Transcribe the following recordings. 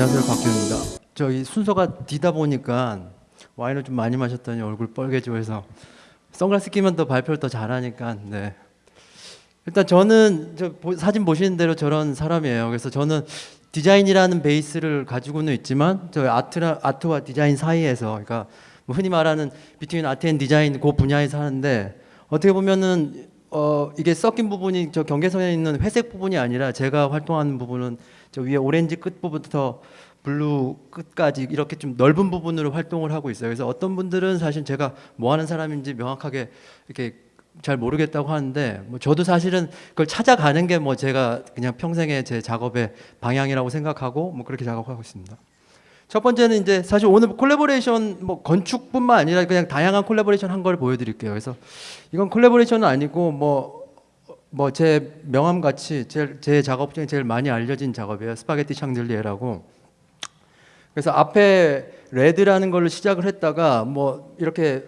안녕하세요 박진우입니다. 저희 순서가 뒤다 보니까 와인을 좀 많이 마셨더니 얼굴 빨개지고 해서 선글라스 끼면 더 발표를 더 잘하니까 네. 일단 저는 저 보- 사진 보시는 대로 저런 사람이에요. 그래서 저는 디자인이라는 베이스를 가지고는 있지만 저 아트라, 아트와 디자인 사이에서 그러니까 뭐 흔히 말하는 between art and design 그 분야에서 하는데 어떻게 보면은 어 이게 섞인 부분이 저 경계선에 있는 회색 부분이 아니라 제가 활동하는 부분은 저 위에 오렌지 끝 부분부터 blue 끝까지 이렇게 좀 넓은 부분으로 활동을 하고 있어요. 그래서 어떤 분들은 사실 제가 뭐 하는 사람인지 명확하게 이렇게 잘 모르겠다고 하는데 뭐 저도 사실은 그걸 찾아가는 게 뭐 제가 그냥 평생의 제 작업의 방향이라고 생각하고 뭐 그렇게 작업하고 있습니다. 첫 번째는 이제 사실 오늘 콜라보레이션 뭐 건축뿐만 아니라 그냥 다양한 콜라보레이션 한 걸 보여드릴게요. 그래서 이건 콜라보레이션은 아니고 뭐 뭐 제 명함 같이 제, 제 작업 중에 제일 많이 알려진 작업이에요. 스파게티 샹들리에라고. 그래서 앞에 red라는 걸로 시작을 했다가 뭐 이렇게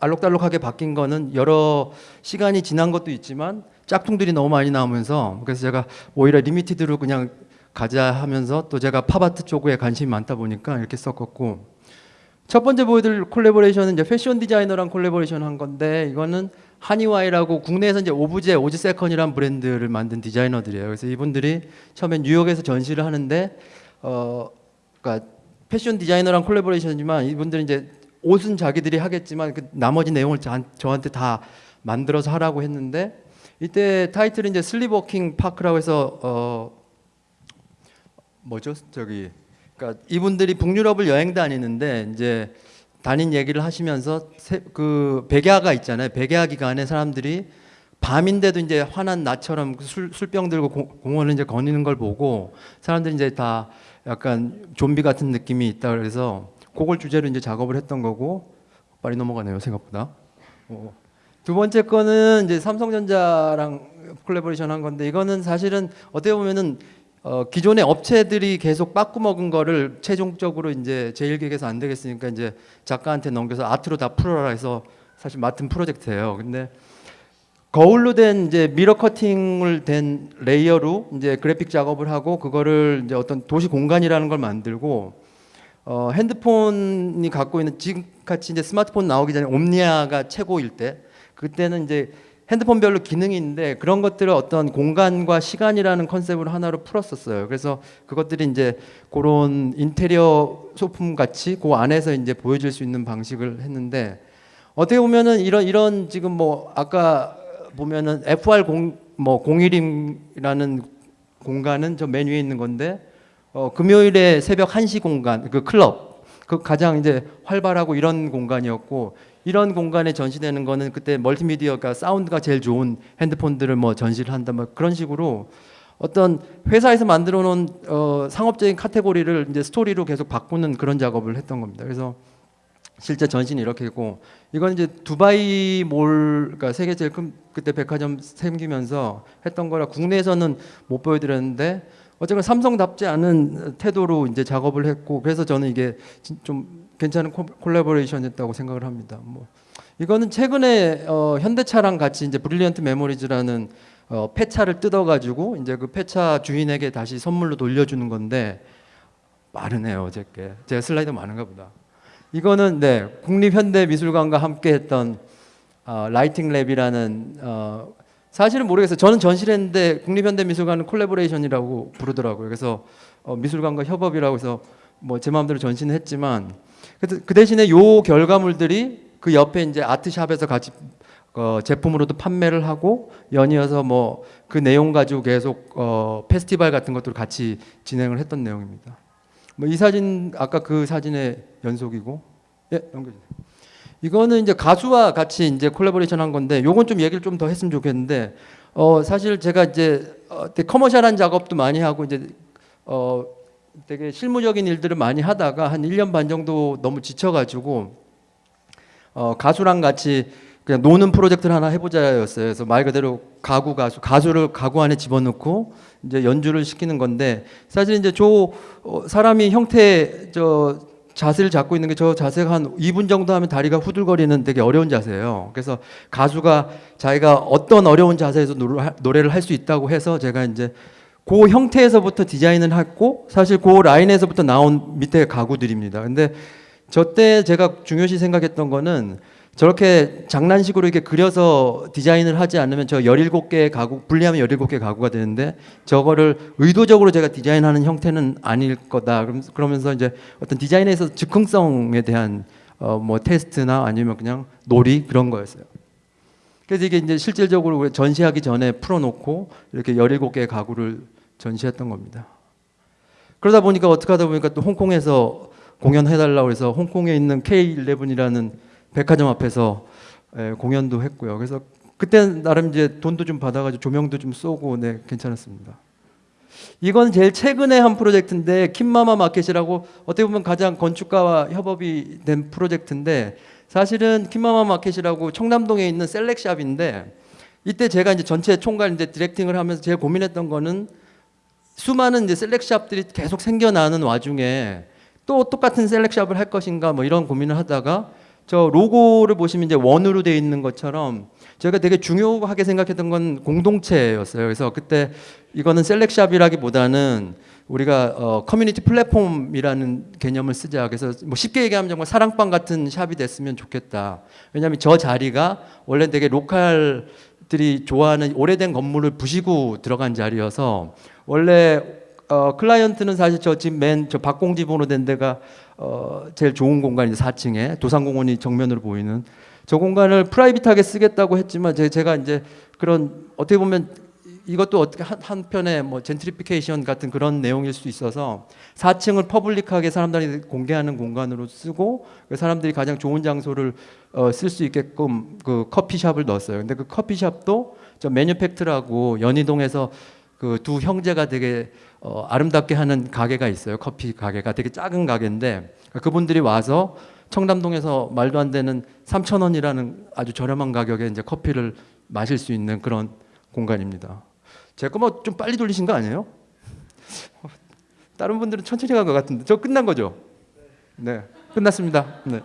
알록달록하게 바뀐 거는 여러 시간이 지난 것도 있지만 짝퉁들이 너무 많이 나오면서 그래서 제가 오히려 limited로 그냥 가자 하면서 또 제가 팝아트 쪽에 관심이 많다 보니까 이렇게 썼었고 첫 번째 보여드릴 콜라보레이션은 이제 패션 디자이너랑 콜라보레이션 한 건데 이거는 하니와이라고 국내에서 이제 오브제 오즈 세컨이라는 브랜드를 만든 디자이너들이에요. 그래서 이분들이 처음에 뉴욕에서 전시를 하는데 어 그러니까 패션 디자이너랑 콜라보레이션이지만 이분들은 이제 옷은 자기들이 하겠지만 그 나머지 내용을 자- 저한테 다 만들어서 하라고 했는데 이때 타이틀이 이제 Sleepwalking Park라고 해서 어 뭐죠 저기 그러니까 이분들이 북유럽을 여행 다니는데 이제 다닌 얘기를 하시면서 세- 그 백야가 있잖아요 백야 기간에 사람들이 밤인데도 이제 화난 나처럼 그 술, 술병 들고 공- 공원을 이제 거니는 걸 보고 사람들이 이제 다 약간 좀비 같은 느낌이 있다 그래서 그걸 주제로 이제 작업을 했던 거고 빨리 넘어가네요 생각보다. 어. 두 번째 거는 이제 삼성전자랑 콜라보레이션 한 건데 이거는 사실은 어떻게 보면은 어, 기존의 업체들이 계속 빠꾸 먹은 거를 최종적으로 이제 제일기획에서 안 되겠으니까 이제 작가한테 넘겨서 아트로 다 풀어라 해서 사실 맡은 프로젝트예요. 근데 거울로 된 이제 mirror cutting을 된 layer로 이제 그래픽 작업을 하고 그거를 이제 어떤 도시 공간이라는 걸 만들고 어, 핸드폰이 갖고 있는 지금 같이 이제 스마트폰 나오기 전에 옴니아가 최고일 때 그때는 이제 핸드폰별로 기능이 있는데 그런 것들을 어떤 공간과 시간이라는 컨셉으로 하나로 풀었었어요. 그래서 그것들이 이제 그런 인테리어 소품 같이 그 안에서 이제 보여질 수 있는 방식을 했는데 어떻게 보면은 이런 이런 지금 뭐 아까 보면은 FR 공뭐 01임이라는 공간은 저맨 위에 있는 건데 어, 금요일에 새벽 1시 공간 그 클럽 그 가장 이제 활발하고 이런 공간이었고 이런 공간에 전시되는 거는 그때 멀티미디어가 사운드가 제일 좋은 핸드폰들을 뭐 전시를 한다 뭐 그런 식으로 어떤 회사에서 만들어 놓은 어, 상업적인 카테고리를 이제 스토리로 계속 바꾸는 그런 작업을 했던 겁니다. 그래서 실제 전시는 이렇게 있고 이건 이제 두바이 몰 그러니까 세계 제일 큰 그때 백화점 생기면서 했던 거라 국내에서는 못 보여드렸는데 어쨌든 삼성답지 않은 태도로 이제 작업을 했고 그래서 저는 이게 진- 좀 괜찮은 콜- 콜라보레이션이었다고 생각을 합니다. 뭐 이거는 최근에 어, 현대차랑 같이 이제 Brilliant Memories라는 어, 폐차를 뜯어가지고 이제 그 폐차 주인에게 다시 선물로 돌려주는 건데 빠르네요 어저께 제가 슬라이드 많은가 보다. 이거는 네 국립현대미술관과 함께했던 어, Lighting Lab이라는 어, 사실은 모르겠어요. 저는 전시를 했는데 국립현대미술관은 콜라보레이션이라고 부르더라고요. 그래서 어, 미술관과 협업이라고 해서 뭐 제 마음대로 전시는 했지만 그, 그 대신에 요 결과물들이 그 옆에 이제 아트샵에서 같이 어, 제품으로도 판매를 하고 연이어서 뭐 그 내용 가지고 계속 어, 페스티벌 같은 것들 같이 진행을 했던 내용입니다. 뭐 이 사진 아까 그 사진의 연속이고 예 넘겨주세요. 이거는 이제 가수와 같이 이제 콜라보레이션 한 건데 요건 좀 얘기를 좀 더 했으면 좋겠는데 어 사실 제가 이제 어, 커머셜한 작업도 많이 하고 이제 어 되게 실무적인 일들을 많이 하다가 한 1년 반 정도 너무 지쳐 가지고 어 가수랑 같이 그냥 노는 프로젝트를 하나 해보자였어요. 그래서 말 그대로 가구 가수 가수를 가구 안에 집어넣고 이제 연주를 시키는 건데 사실 이제 저 어, 사람이 형태 저 자세를 잡고 있는 게 저 자세가 한 2분 정도 하면 다리가 후들거리는 되게 어려운 자세예요. 그래서 가수가 자기가 어떤 어려운 자세에서 노래- 노래를 할 수 있다고 해서 제가 이제 그 형태에서부터 디자인을 했고 사실 그 라인에서부터 나온 밑에 가구들입니다. 근데 저 때 제가 중요시 생각했던 거는 저렇게 장난식으로 이렇게 그려서 디자인을 하지 않으면 저 17개의 가구 분리하면 17개 가구가 되는데 저거를 의도적으로 제가 디자인하는 형태는 아닐 거다. 그러면서 이제 어떤 디자인에 있어서 즉흥성에 대한 어 뭐 테스트나 아니면 그냥 놀이 그런 거였어요. 그래서 이게 이제 실질적으로 전시하기 전에 풀어놓고 이렇게 17개의 가구를 전시했던 겁니다. 그러다 보니까 어떻게 하다 보니까 또 홍콩에서 공연해달라고 해서 홍콩에 있는 K11이라는 백화점 앞에서 예, 공연도 했고요. 그래서 그때 나름 이제 돈도 좀 받아가지고 조명도 좀 쏘고 네 괜찮았습니다. 이건 제일 최근에 한 프로젝트인데 킴마마 마켓이라고 어떻게 보면 가장 건축가와 협업이 된 프로젝트인데 사실은 킴마마 마켓이라고 청담동에 있는 셀렉샵인데 이때 제가 이제 전체 총괄 이제 디렉팅을 하면서 제일 고민했던 거는 수많은 이제 셀렉샵들이 계속 생겨나는 와중에 또 똑같은 셀렉샵을 할 것인가 뭐 이런 고민을 하다가 저 로고를 보시면 이제 원으로 돼 있는 것처럼 제가 되게 중요하게 생각했던 건 공동체였어요. 그래서 그때 이거는 셀렉샵이라기보다는 우리가 어, 커뮤니티 플랫폼이라는 개념을 쓰자. 그래서 뭐 쉽게 얘기하면 정말 사랑방 같은 샵이 됐으면 좋겠다. 왜냐하면 저 자리가 원래 되게 local들이 좋아하는 오래된 건물을 부시고 들어간 자리여서 원래 어, 클라이언트는 사실 저 집 맨 저 박공지붕으로 된 데가 어, 제일 좋은 공간이 4층에 도산공원이 정면으로 보이는 저 공간을 private하게 쓰겠다고 했지만 제, 제가 이제 그런 어떻게 보면 이것도 어떻게 한, 한편의 뭐 젠트리피케이션 같은 그런 내용일 수 있어서 4층을 public하게 사람들이 공개하는 공간으로 쓰고 그 사람들이 가장 좋은 장소를 어, 쓸 수 있게끔 그 커피숍을 넣었어요. 근데 그 커피숍도 저 매뉴팩트라고 연희동에서 그 두 형제가 되게 어, 아름답게 하는 가게가 있어요. 커피 가게가 되게 작은 가게인데 그분들이 와서 청담동에서 말도 안 되는 3천 원이라는 아주 저렴한 가격에 이제 커피를 마실 수 있는 그런 공간입니다. 제거 뭐좀 빨리 돌리신 거 아니에요? 다른 분들은 천천히 간 것 같은데 저 끝난 거죠? 네, 끝났습니다. 네.